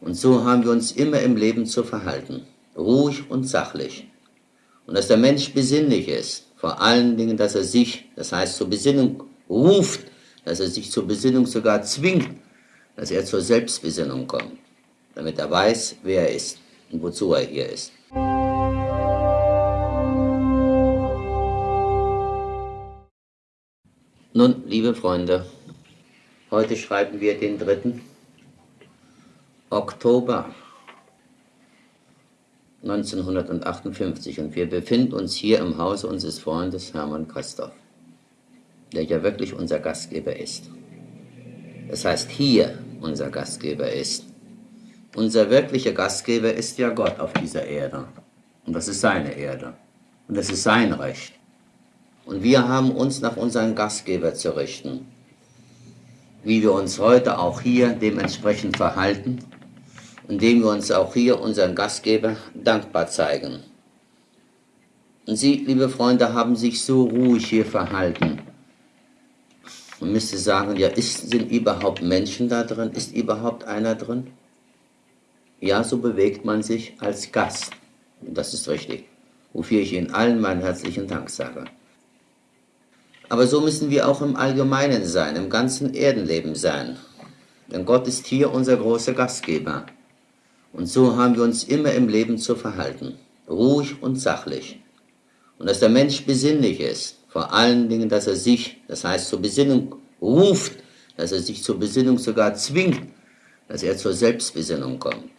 Und so haben wir uns immer im Leben zu verhalten, ruhig und sachlich. Und dass der Mensch besinnlich ist, vor allen Dingen, dass er sich, das heißt zur Besinnung ruft, dass er sich zur Besinnung sogar zwingt, dass er zur Selbstbesinnung kommt, damit er weiß, wer er ist und wozu er hier ist. Nun, liebe Freunde, heute schreiben wir den 3. Oktober 1958 und wir befinden uns hier im Hause unseres Freundes Hermann Christoph, der ja wirklich unser Gastgeber ist. Das heißt, hier unser Gastgeber ist. Unser wirklicher Gastgeber ist ja Gott auf dieser Erde. Und das ist seine Erde. Und das ist sein Recht. Und wir haben uns nach unserem Gastgeber zu richten. Wie wir uns heute auch hier dementsprechend verhalten, indem wir uns auch hier unseren Gastgeber dankbar zeigen. Und Sie, liebe Freunde, haben sich so ruhig hier verhalten. Man müsste sagen, ja, ist, sind überhaupt Menschen da drin? Ist überhaupt einer drin? Ja, so bewegt man sich als Gast. Das ist richtig. Wofür ich Ihnen allen meinen herzlichen Dank sage. Aber so müssen wir auch im Allgemeinen sein, im ganzen Erdenleben sein. Denn Gott ist hier unser großer Gastgeber. Und so haben wir uns immer im Leben zu verhalten. Ruhig und sachlich. Und dass der Mensch besinnlich ist. Vor allen Dingen, dass er sich, das heißt zur Besinnung ruft, dass er sich zur Besinnung sogar zwingt, dass er zur Selbstbesinnung kommt,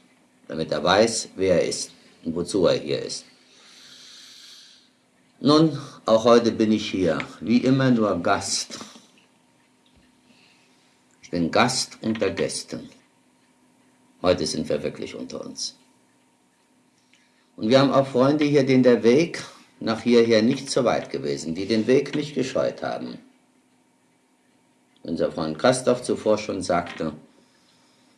damit er weiß, wer er ist und wozu er hier ist. Nun, auch heute bin ich hier, wie immer nur Gast. Ich bin Gast unter Gästen. Heute sind wir wirklich unter uns. Und wir haben auch Freunde hier, denen der Weg nach hierher nicht so weit gewesen, die den Weg nicht gescheut haben. Unser Freund Christoph zuvor schon sagte,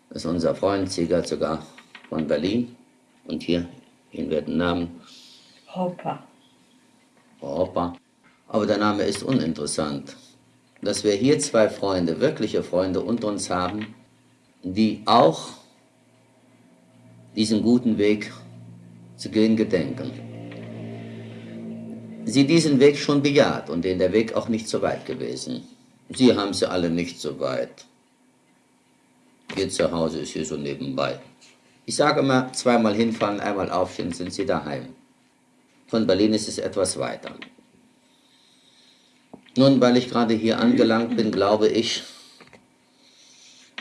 dass unser Freund Sieger sogar von Berlin und hier, ihn werden Namen. Hopper. Hopper. Aber der Name ist uninteressant. Dass wir hier zwei Freunde, wirkliche Freunde unter uns haben, die auch diesen guten Weg zu gehen gedenken sie diesen Weg schon bejaht und den der Weg auch nicht so weit gewesen. Sie haben sie alle nicht so weit. Ihr Zuhause ist hier so nebenbei. Ich sage immer, zweimal hinfahren, einmal aufstehen, sind sie daheim. Von Berlin ist es etwas weiter. Nun, weil ich gerade hier angelangt bin, glaube ich,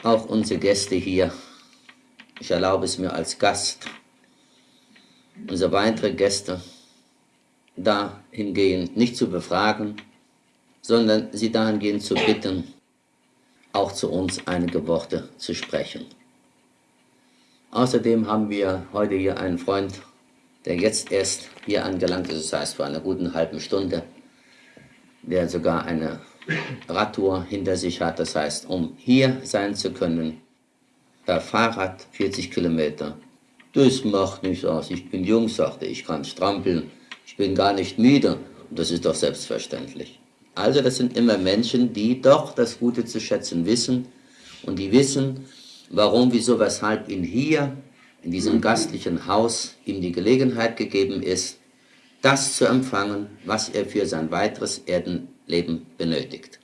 auch unsere Gäste hier, ich erlaube es mir als Gast, unsere weitere Gäste, dahingehend nicht zu befragen, sondern sie dahingehend zu bitten, auch zu uns einige Worte zu sprechen. Außerdem haben wir heute hier einen Freund, der jetzt erst hier angelangt ist, das heißt vor einer guten halben Stunde, der sogar eine Radtour hinter sich hat, das heißt, um hier sein zu können, per Fahrrad 40 Kilometer. Das macht nichts aus, ich bin jung, sagte ich, kann strampeln, ich bin gar nicht müde. Und das ist doch selbstverständlich. Also das sind immer Menschen, die doch das Gute zu schätzen wissen und die wissen, warum, wieso, weshalb ihnen hier in diesem gastlichen Haus ihm die Gelegenheit gegeben ist, das zu empfangen, was er für sein weiteres Erdenleben benötigt.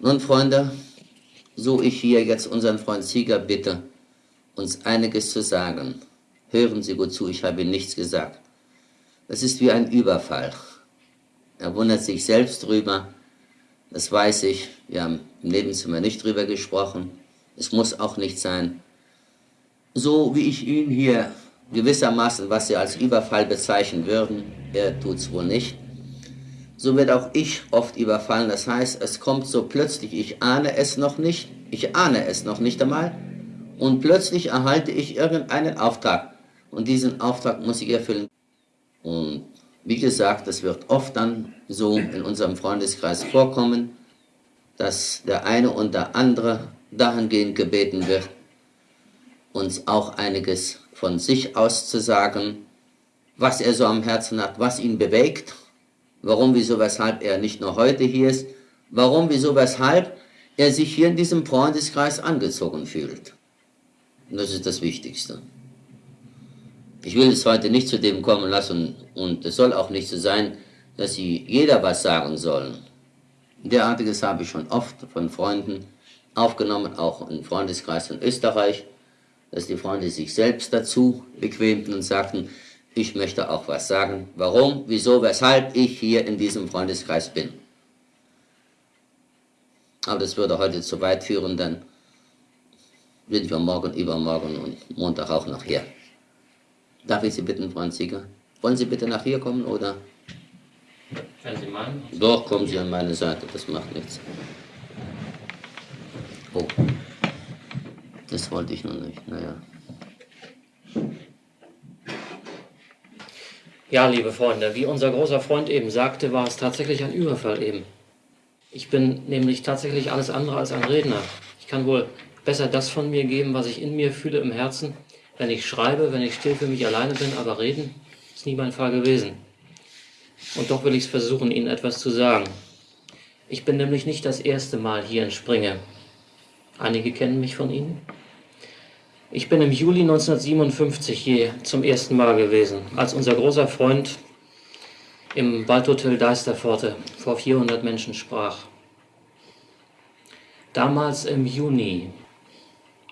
Nun, Freunde, so ich hier jetzt unseren Freund Sieger bitte, uns einiges zu sagen. Hören Sie gut zu, ich habe Ihnen nichts gesagt. Das ist wie ein Überfall. Er wundert sich selbst drüber. Das weiß ich. Wir haben im Nebenzimmer nicht drüber gesprochen. Es muss auch nicht sein. So wie ich ihn hier gewissermaßen, was Sie als Überfall bezeichnen würden, er tut es wohl nicht, so wird auch ich oft überfallen. Das heißt, es kommt so plötzlich, ich ahne es noch nicht, ich ahne es noch nicht einmal, und plötzlich erhalte ich irgendeinen Auftrag. Und diesen Auftrag muss ich erfüllen. Und wie gesagt, das wird oft dann so in unserem Freundeskreis vorkommen, dass der eine und der andere dahingehend gebeten wird, uns auch einiges von sich auszusagen, was er so am Herzen hat, was ihn bewegt, warum, wieso, weshalb er nicht nur heute hier ist, warum, wieso, weshalb er sich hier in diesem Freundeskreis angezogen fühlt. Und das ist das Wichtigste. Ich will es heute nicht zu dem kommen lassen und es soll auch nicht so sein, dass sie jeder was sagen sollen. Derartiges habe ich schon oft von Freunden aufgenommen, auch im Freundeskreis in Österreich, dass die Freunde sich selbst dazu bequemten und sagten, ich möchte auch was sagen, warum, wieso, weshalb ich hier in diesem Freundeskreis bin. Aber das würde heute zu weit führen, dann sind wir morgen, übermorgen und Montag auch noch hier. Darf ich Sie bitten, Franz Sieger? Wollen Sie bitte nach hier kommen oder? Wenn Sie meinen. Doch, kommen Sie an meine Seite, das macht nichts. Oh, das wollte ich noch nicht, naja. Ja, liebe Freunde, wie unser großer Freund eben sagte, war es tatsächlich ein Überfall eben. Ich bin nämlich tatsächlich alles andere als ein Redner. Ich kann wohl besser das von mir geben, was ich in mir fühle im Herzen, wenn ich schreibe, wenn ich still für mich alleine bin, aber reden ist nie mein Fall gewesen. Und doch will ich es versuchen, Ihnen etwas zu sagen. Ich bin nämlich nicht das erste Mal hier in Springe. Einige kennen mich von Ihnen. Ich bin im Juli 1957 hier zum ersten Mal gewesen, als unser großer Freund im Waldhotel Deisterpforte vor 400 Menschen sprach. Damals im Juni,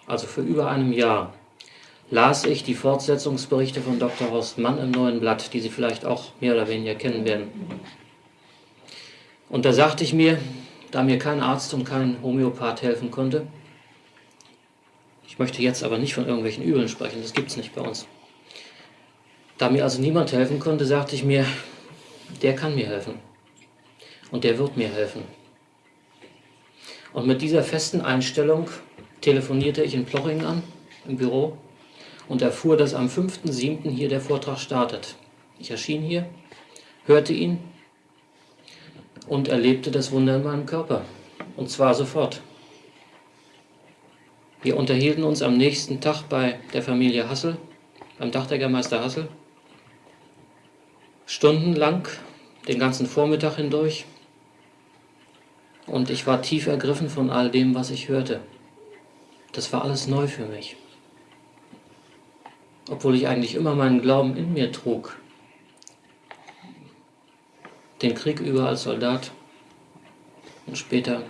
also vor über einem Jahr, las ich die Fortsetzungsberichte von Dr. Horst Mann im Neuen Blatt, die Sie vielleicht auch mehr oder weniger kennen werden. Und da sagte ich mir, da mir kein Arzt und kein Homöopath helfen konnte, ich möchte jetzt aber nicht von irgendwelchen Übeln sprechen, das gibt es nicht bei uns. Da mir also niemand helfen konnte, sagte ich mir, der kann mir helfen. Und der wird mir helfen. Und mit dieser festen Einstellung telefonierte ich in Plochingen an, im Büro, und erfuhr, dass am 5.7. hier der Vortrag startet. Ich erschien hier, hörte ihn und erlebte das Wunder in meinem Körper. Und zwar sofort. Wir unterhielten uns am nächsten Tag bei der Familie Hassel, beim Dachdeckermeister Hassel, stundenlang, den ganzen Vormittag hindurch. Und ich war tief ergriffen von all dem, was ich hörte. Das war alles neu für mich obwohl ich eigentlich immer meinen Glauben in mir trug. Den Krieg über als Soldat und später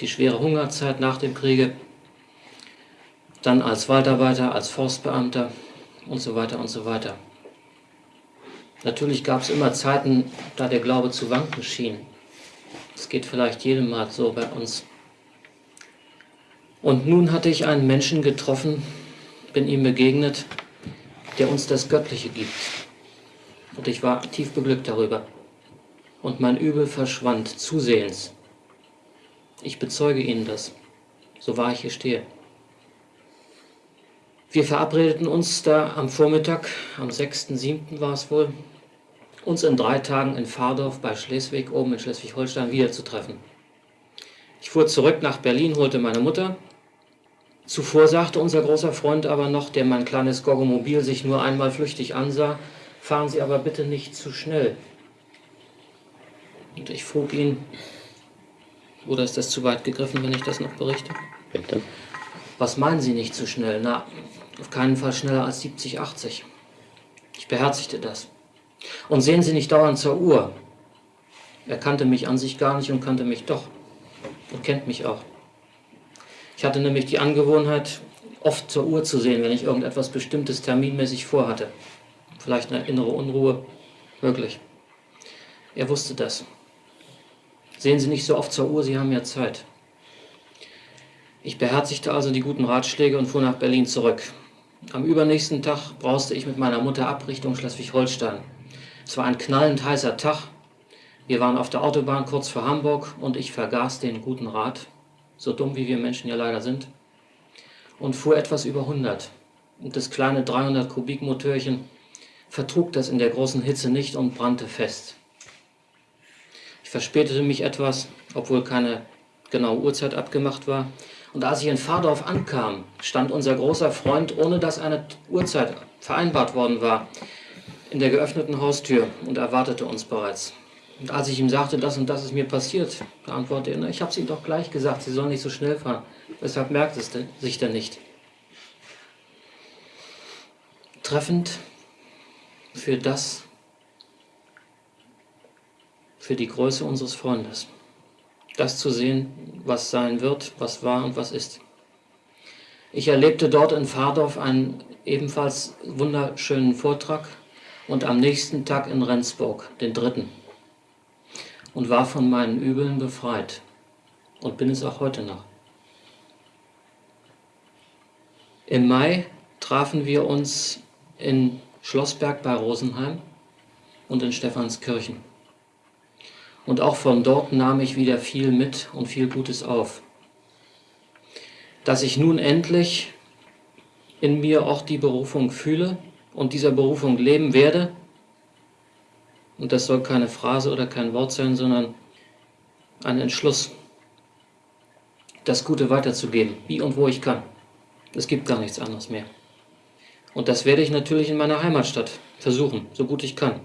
die schwere Hungerzeit nach dem Kriege, dann als Waldarbeiter, als Forstbeamter und so weiter und so weiter. Natürlich gab es immer Zeiten, da der Glaube zu wanken schien. Es geht vielleicht jedem mal so bei uns. Und nun hatte ich einen Menschen getroffen, bin ihm begegnet, der uns das Göttliche gibt. Und ich war tief beglückt darüber. Und mein Übel verschwand zusehends. Ich bezeuge Ihnen das, so wahr ich hier stehe. Wir verabredeten uns da am Vormittag, am 6.7. war es wohl, uns in drei Tagen in Fahrdorf bei Schleswig, oben in Schleswig-Holstein, wiederzutreffen. Ich fuhr zurück nach Berlin, holte meine Mutter Zuvor sagte unser großer Freund aber noch, der mein kleines Goggomobil sich nur einmal flüchtig ansah, fahren Sie aber bitte nicht zu schnell. Und ich frug ihn, oder ist das zu weit gegriffen, wenn ich das noch berichte? Bitte. Was meinen Sie nicht zu schnell? Na, auf keinen Fall schneller als 70, 80. Ich beherzigte das. Und sehen Sie nicht dauernd zur Uhr. Er kannte mich an sich gar nicht und kannte mich doch. Und kennt mich auch. Ich hatte nämlich die Angewohnheit, oft zur Uhr zu sehen, wenn ich irgendetwas Bestimmtes terminmäßig vorhatte. Vielleicht eine innere Unruhe, wirklich. Er wusste das. Sehen Sie nicht so oft zur Uhr, Sie haben ja Zeit. Ich beherzigte also die guten Ratschläge und fuhr nach Berlin zurück. Am übernächsten Tag brauste ich mit meiner Mutter ab Richtung Schleswig-Holstein. Es war ein knallend heißer Tag. Wir waren auf der Autobahn kurz vor Hamburg und ich vergaß den guten Rat, so dumm wie wir Menschen ja leider sind, und fuhr etwas über 100. Und das kleine 300 Kubik Motörchen vertrug das in der großen Hitze nicht und brannte fest. Ich verspätete mich etwas, obwohl keine genaue Uhrzeit abgemacht war. Und als ich in Fahrdorf ankam, stand unser großer Freund, ohne dass eine Uhrzeit vereinbart worden war, in der geöffneten Haustür und erwartete uns bereits. Und als ich ihm sagte, das und das ist mir passiert, antwortete er, ich habe es ihm doch gleich gesagt, Sie sollen nicht so schnell fahren. Weshalb merkt es sich denn nicht? treffend für das, für die Größe unseres Freundes. Das zu sehen, was sein wird, was war und was ist. Ich erlebte dort in Fahrdorf einen ebenfalls wunderschönen Vortrag und am nächsten Tag in Rendsburg, den dritten, und war von meinen Übeln befreit und bin es auch heute noch. Im Mai trafen wir uns in Schlossberg bei Rosenheim und in Stephanskirchen. Und auch von dort nahm ich wieder viel mit und viel Gutes auf. Dass ich nun endlich in mir auch die Berufung fühle und dieser Berufung leben werde, und das soll keine Phrase oder kein Wort sein, sondern ein Entschluss, das Gute weiterzugeben, wie und wo ich kann. Es gibt gar nichts anderes mehr. Und das werde ich natürlich in meiner Heimatstadt versuchen, so gut ich kann.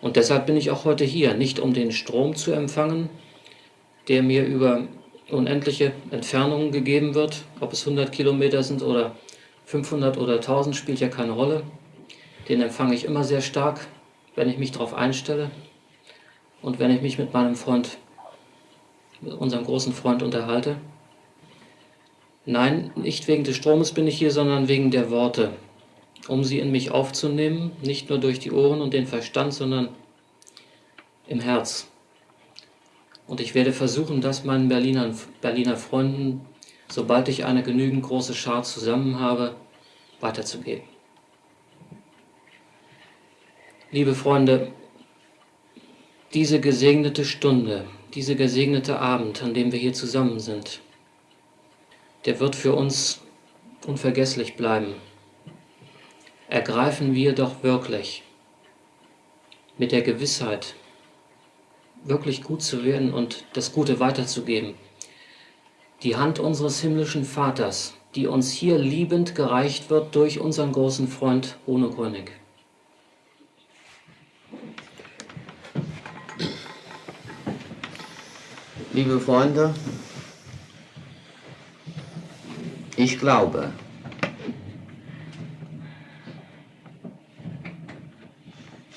Und deshalb bin ich auch heute hier, nicht um den Strom zu empfangen, der mir über unendliche Entfernungen gegeben wird, ob es 100 Kilometer sind oder 500 oder 1000, spielt ja keine Rolle. Den empfange ich immer sehr stark, wenn ich mich darauf einstelle und wenn ich mich mit meinem Freund, mit unserem großen Freund unterhalte. Nein, nicht wegen des Stromes bin ich hier, sondern wegen der Worte, um sie in mich aufzunehmen, nicht nur durch die Ohren und den Verstand, sondern im Herz. Und ich werde versuchen, das meinen Berliner, Berliner Freunden, sobald ich eine genügend große Schar zusammen habe, weiterzugeben. Liebe Freunde, diese gesegnete Stunde, diese gesegnete Abend, an dem wir hier zusammen sind, der wird für uns unvergesslich bleiben. Ergreifen wir doch wirklich mit der Gewissheit, wirklich gut zu werden und das Gute weiterzugeben. Die Hand unseres himmlischen Vaters, die uns hier liebend gereicht wird durch unseren großen Freund Bruno Grönig. Liebe Freunde, ich glaube,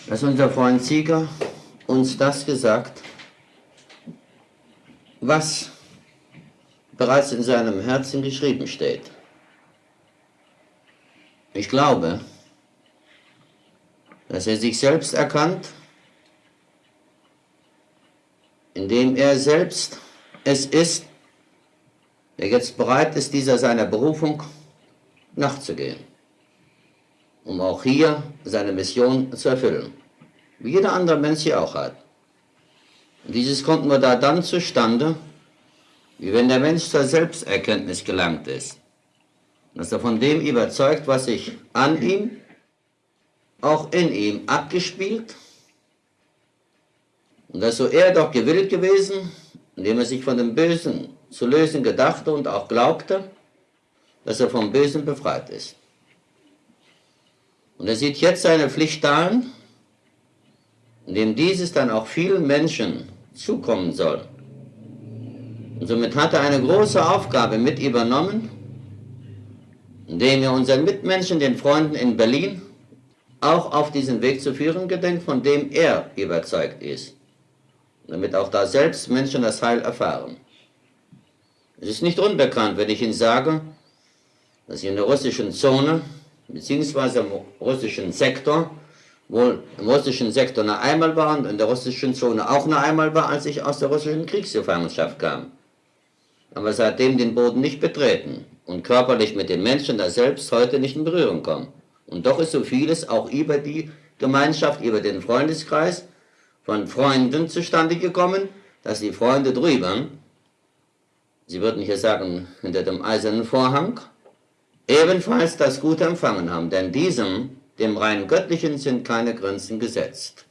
dass unser Freund Sieger uns das gesagt, was bereits in seinem Herzen geschrieben steht. Ich glaube, dass er sich selbst erkannt, indem er selbst es ist, der jetzt bereit ist, dieser seiner Berufung nachzugehen, um auch hier seine Mission zu erfüllen, wie jeder andere Mensch hier auch hat. Und dieses kommt nur da dann zustande, wie wenn der Mensch zur Selbsterkenntnis gelangt ist, dass er von dem überzeugt, was sich an ihm, auch in ihm abgespielt, und dass so er doch gewillt gewesen, indem er sich von dem Bösen zu lösen gedachte und auch glaubte, dass er vom Bösen befreit ist. Und er sieht jetzt seine Pflicht darin, indem dieses dann auch vielen Menschen zukommen soll. Und somit hat er eine große Aufgabe mit übernommen, indem er unseren Mitmenschen, den Freunden in Berlin, auch auf diesen Weg zu führen gedenkt, von dem er überzeugt ist, damit auch da selbst Menschen das Heil erfahren. Es ist nicht unbekannt, wenn ich Ihnen sage, dass in der russischen Zone, beziehungsweise im russischen Sektor, wohl im russischen Sektor noch einmal war und in der russischen Zone auch noch einmal war, als ich aus der russischen Kriegsgefangenschaft kam. Aber seitdem den Boden nicht betreten und körperlich mit den Menschen da selbst heute nicht in Berührung kommen. Und doch ist so vieles auch über die Gemeinschaft, über den Freundeskreis von Freunden zustande gekommen, dass die Freunde drüber Sie würden hier sagen, hinter dem eisernen Vorhang, ebenfalls das Gute empfangen haben, denn diesem, dem rein Göttlichen, sind keine Grenzen gesetzt.